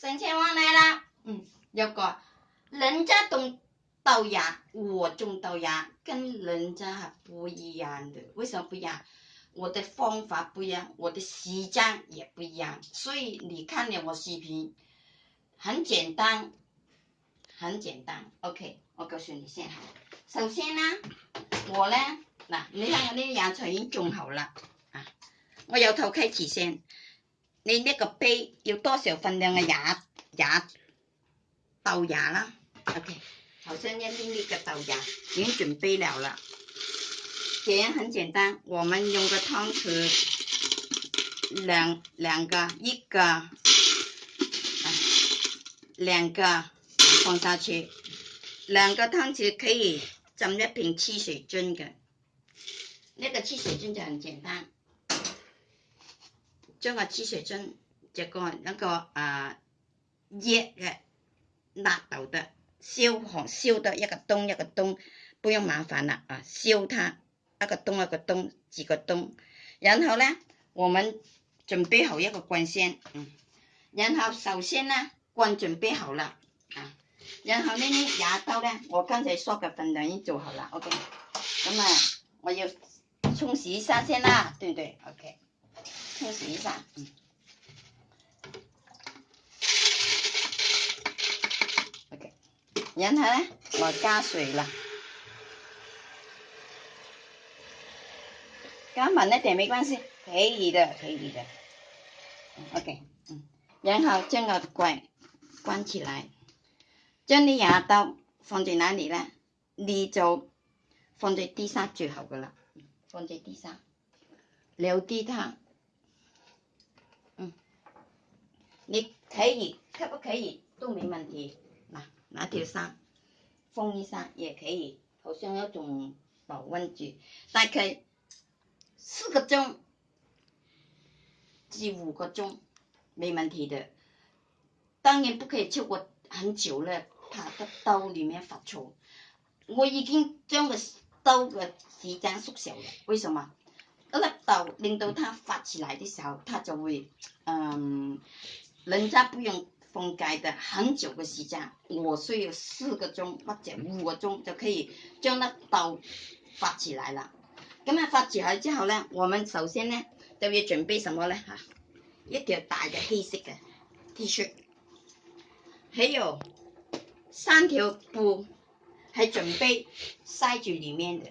三千万来啦！嗯，要个人家种豆芽，我种豆芽跟人家还不一样的，为什么不一样？我的方法不一样，我的时间也不一样。所以你看了我视频，很简单，很简单。OK，我告诉你先。首先呢，我呢，嗱，你看我芽菜已经种好了啊，我由头开始先。你呢个杯要多少份量嘅廿廿豆芽啦？OK，头先一啲啲嘅豆芽已经准备了啦。点很简单，我们用个汤匙两两个一个两个放下去，两个汤匙可以浸一瓶汽水樽嘅，那个汽水樽就很简单。这个注射针这个那个啊热的辣到的烧红烧的一个洞一个洞，不用麻烦了啊烧它一个洞一个洞几个洞，然后呢，我们准备好一个罐先，然后首先呢罐准备好了，啊，然后呢呢牙刀呢，我刚才说的分量已经做好了，OK，那么我要冲洗一下先啦，对不对？OK。冲洗一下，嗯，OK，然后呢，我加水了，加满了点没关系，可以的，可以的，OK，嗯，然后将个盖关起来，将你牙刀放在哪里呢？你就放在地上最好噶啦，放在地上，留 D 它。你可以可不可以都没問題。拿拿條衫，風衣衫也可以，好像有種保温具，大概四個鐘至五個鐘，没問題的。當然不可以超過很久了，怕得兜里面發臭。我已經將個兜嘅時間縮小了，為什麼？一粒豆令到它發起來的時候，它就會，嗯。人家不用封盖的，很久的时间，我需要四个钟或者五个钟就可以将那刀发起来了。咁啊发起来之后呢，我们首先呢就要准备什么呢？哈，一条大的黑色的 T 恤，还有三条布还准备塞住里面的，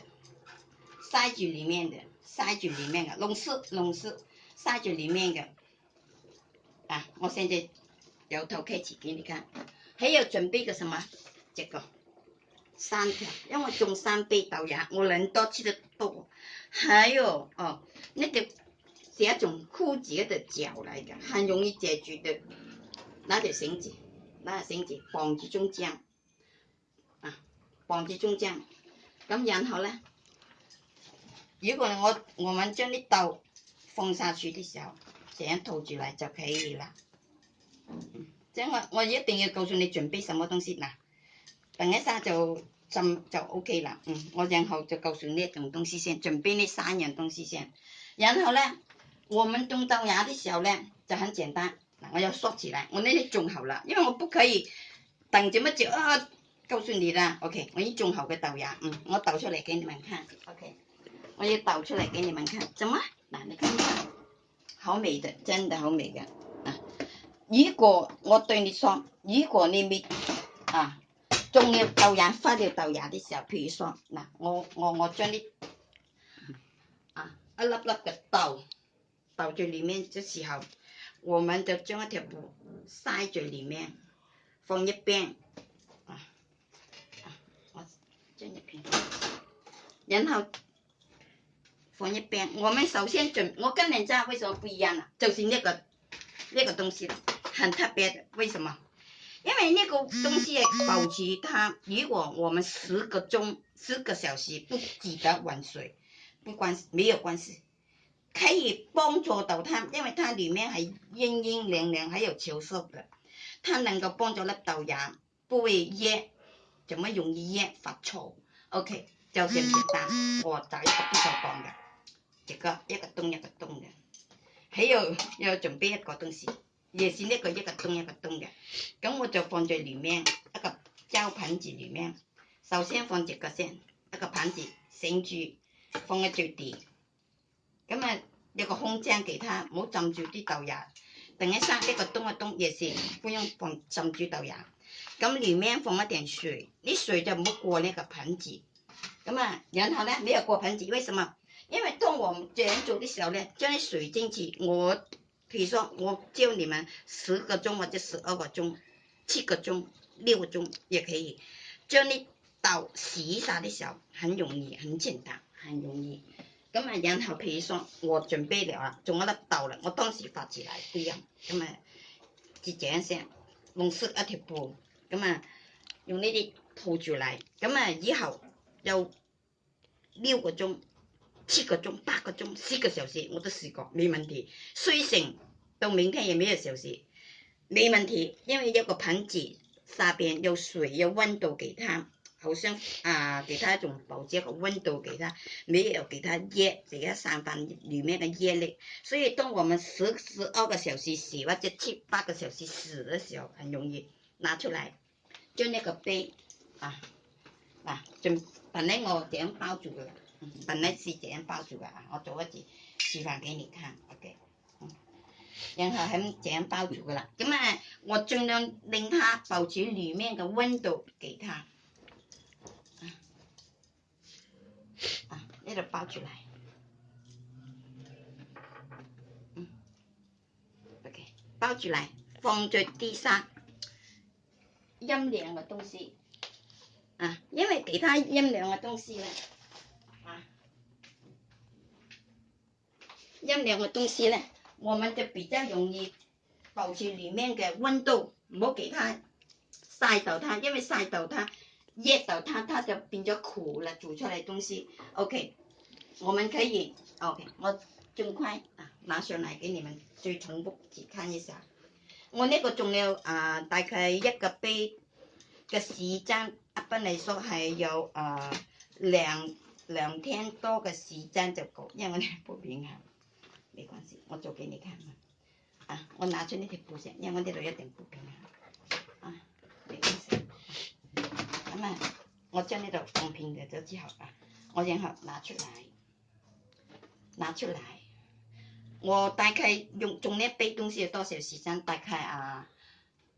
塞住里面的，塞住里面的，弄湿弄湿，塞住里面的。啊！我现在由头开始给你看，还要准备个什么？这个三条，因为种三杯豆芽，我谂多吃得多。有哦，那个是一种枯竭的脚来的，很容易解决的。拿条绳子，拿条绳子绑住中间，啊，绑住中间。咁然后咧，如果我我们将啲豆放下去的时候。成日套住嚟就起嚟啦，即系我我一定要告诉你准备什么东西嗱，等一下就浸就 O K 啦，嗯，我然后就告诉你一种东西先，准备呢三样东西先，然后呢，我们种豆芽的时候呢，就很简单，嗱，我要缩起来，我呢啲种好啦，因为我不可以等这么久啊，告诉你啦，O K，我已种好嘅豆芽，嗯，我倒出嚟给你们看，O K，我要倒出嚟给你们看，怎么，嗱，你看。好美的，真的好美的啊！如果我对你说，如果你没啊，种了豆芽发了豆芽的時候，譬如講，嗱，我我我将你啊，一粒粒嘅豆，豆在里面嘅时候，我们就将一条布塞在里面，放一边啊，啊，我將一邊，然后。放一边。我们首先准，我跟人家为什么不一样呢？就是那个那个东西很特别的。为什么？因为那个东西保持它，如果我们十个钟、十个小时不记得换水，不关没有关系，可以帮助到它，因为它里面还阴阴凉凉，还有潮湿的，它能够帮助粒豆芽不会噎，怎么容易噎发臭 o k 就这么简单。我找一个必须要讲嘅。一个一个洞一个洞嘅，喺度又准备一个东西，亦是一个一个洞一个洞嘅。咁我就放在里面一个胶盆子里面，首先放住个先，一个盆子盛住，放喺最底。咁啊，一个空间其他唔好浸住啲豆芽，等一生一个洞一個洞，亦是唔用放浸住豆芽。咁里面放一点水，啲水就唔好过呢个盆子。咁啊，然后咧，唔要过盆子，为什么？因為當我整做的時候呢，將啲水晶紙，我譬如说我教你們十個鐘或者十二個鐘、七個鐘、六個鐘也可以。將啲豆洗晒的時候，很容易，很簡單，很容易。咁啊，然後譬如说我準備了啊，仲一粒豆啦，我當時發自來啲样，咁啊，就这样先，弄湿一條布，咁啊，用呢啲套住嚟，咁啊，以後又六個鐘。七个钟、八个钟、四个小时，我都试过，没问题。睡醒到明天也没有小时，没问题，因为一个盆子下边有水、有温度，给它，好像啊，给它一种保洁个温度，给它，没有给它热，给它散发里面的热力，所以当我们十十二个小时洗或者七八个小时洗的时候，很容易拿出来，就那个杯啊啊，就本来我这样包住佢？本来是这样包住的啊！我做一次示范给你看 o k 然后很这样包住嘅啦。咁啊，我尽量令它保持里面嘅温度，给它啊，呢度包住嚟，嗯，OK，包住嚟，放在啲沙阴凉嘅东西啊，因为其他阴凉嘅东西咧。陰涼嘅東西呢，我們就比較容易保持里面嘅温度，唔好给它曬到它，因為曬到它，熱到它，它就變咗苦啦。做出來東西，OK，我們可以 OK，我尽快啊，拿上嚟俾你們最重複看一下。我呢個仲有啊，大概一個杯嘅時間，一般嚟说係有啊兩兩天多嘅時間就夠，因為我哋普遍係。没关系，我做给你看嘛。啊，我拿出那条布线，因为我这里有点不平衡。啊，没关系。那么我将那个公平的折起好吧，我然后拿出来，拿出来。我大概用中间背东西有多少时间？大概啊，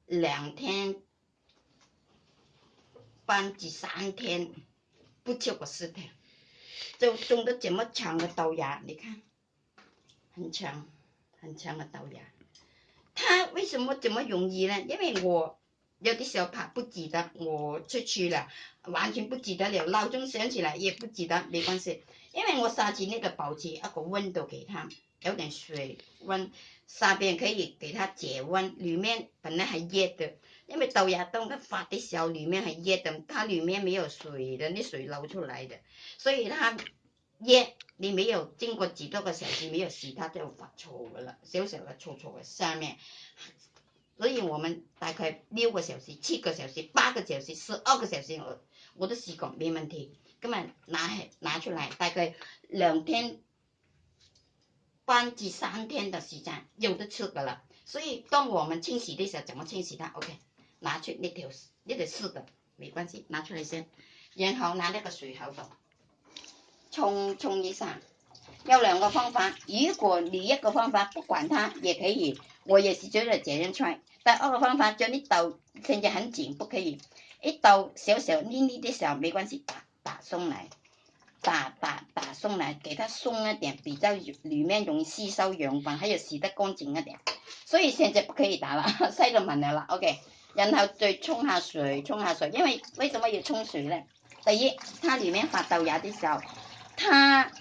两天，半至三天，不超过四天。就种的这么长的豆芽，你看。很强很强的豆芽，它为什么这么容易呢？因为我有的时候怕不记得，我出去了，完全不记得了。闹钟响起来，也不记得，没关系，因为我沙子那个保持一个温度给它，有点水温，沙边可以给它解温，里面本来还热的，因为豆芽冻它发的时候，里面很热的，它里面没有水的，那水流出来的，所以它。耶，你没有经过几多个小时没有洗它就发臭噶啦，小小的臭臭的下面，所以我们大概六个小时、七个小时、八个小时、十二个小时我我都试过没问题，根本拿拿出来大概两天、半至三天的时间有的吃的啦。所以当我们清洗的时候怎么清洗它？OK，拿出那条那条试的没关系，拿出来先，然后拿那个水喉头。冲冲一下，有两个方法。如果你一个方法不管它，也可以。我也是觉得这样穿。第二个方法将啲豆甚至很紧，不可以。一豆小小黏黏的时候，没关系，打打松来，打打打松来，给它松一点，比较里面容易吸收养分，还有洗得干净一点。所以现在不可以打了，西 到门嘅了 o k 然后再冲下水，冲下水，因为为什么要冲水呢？第一，它里面发豆芽的时候。它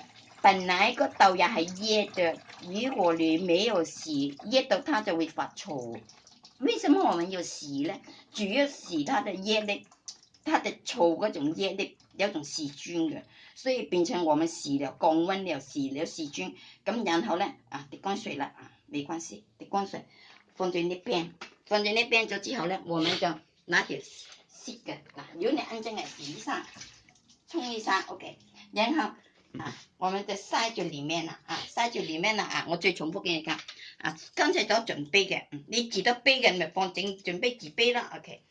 本来个豆又系热着，如果你没有洗，热到它就会发臭。为什么我们要洗呢？主要洗它的热力，它的臭嗰种热力有种细菌嘅，所以变成我们洗了降温了，洗了细菌。咁然后咧，啊滴干水啦，啊没关系，滴干水，放在啲边，放在啲边咗之后咧，我们就拿起湿嘅，嗱，如果你安静嘅洗一衫，冲一衫，OK，然后。啊，我们的塞住里面了啊，塞住里面了啊！我再重复给你看啊，刚才都准备的，你自得备嘅咪放整准备自杯了 o k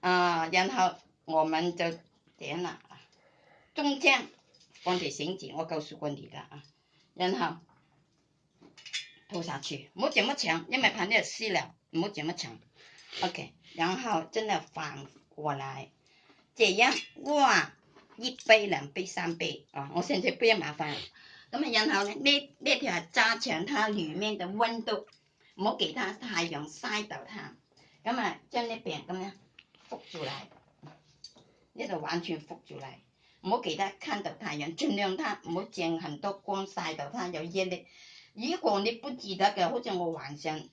啊，然后我们就这样啊，中间放点绳子，我告诉过你的啊，然后铺下去，唔这么长，因为怕你撕了，唔这么长，OK，然后真的反过来这样哇。一杯兩杯三杯，哦，我在不杯麻煩，咁啊，然後呢呢條係加強它里面的温度，好其它太陽曬到它，咁啊將啲病咁樣覆住嚟，呢度完全覆住嚟，好其他看到太陽，尽量它好正很多光曬到它有热力，如果你不记得嘅，好似我晚上。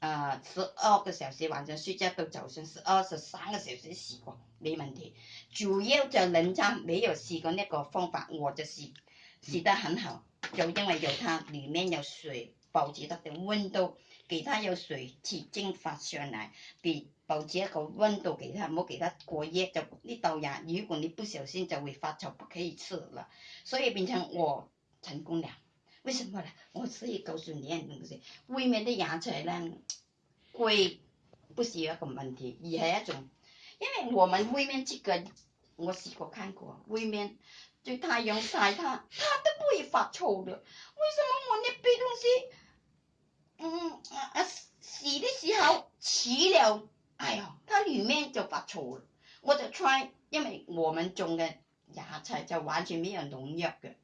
呃，十二个小时晚上睡觉都早上十二十三个小时的过没问题。主要在人餐，没有试过那个方法，我就是试得很好。就因为有它，里面有水，保持它的温度，给它有水去蒸发上来，给保持一个温度，给它，冇给它过夜就呢豆呀。如果你不小心就会发臭，不可以吃了。所以变成我成功了。为什么呢？我以告诉你们东西，外面的野菜呢，贵不是有一个问题，而是一种，因为我们外面这个，我试过看过，外面在太阳晒它，它都不会发臭的。为什么我那边东西，嗯啊洗的时候洗了，哎呦，它里面就发臭了。我就猜，因为我们种的野菜就完全没有农药的。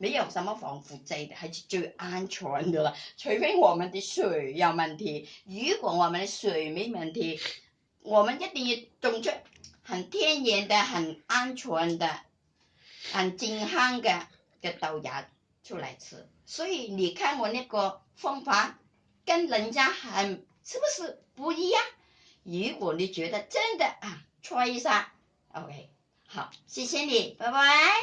没有什么防腐剂的，还是最安全的了。除非我们的水有问题。如果我们的水没问题，我们一定要种出很天然的、很安全的、很健康的的豆芽出来吃。所以你看我那个方法跟人家很是不是不一样？如果你觉得真的啊，穿一下，OK，好，谢谢你，拜拜。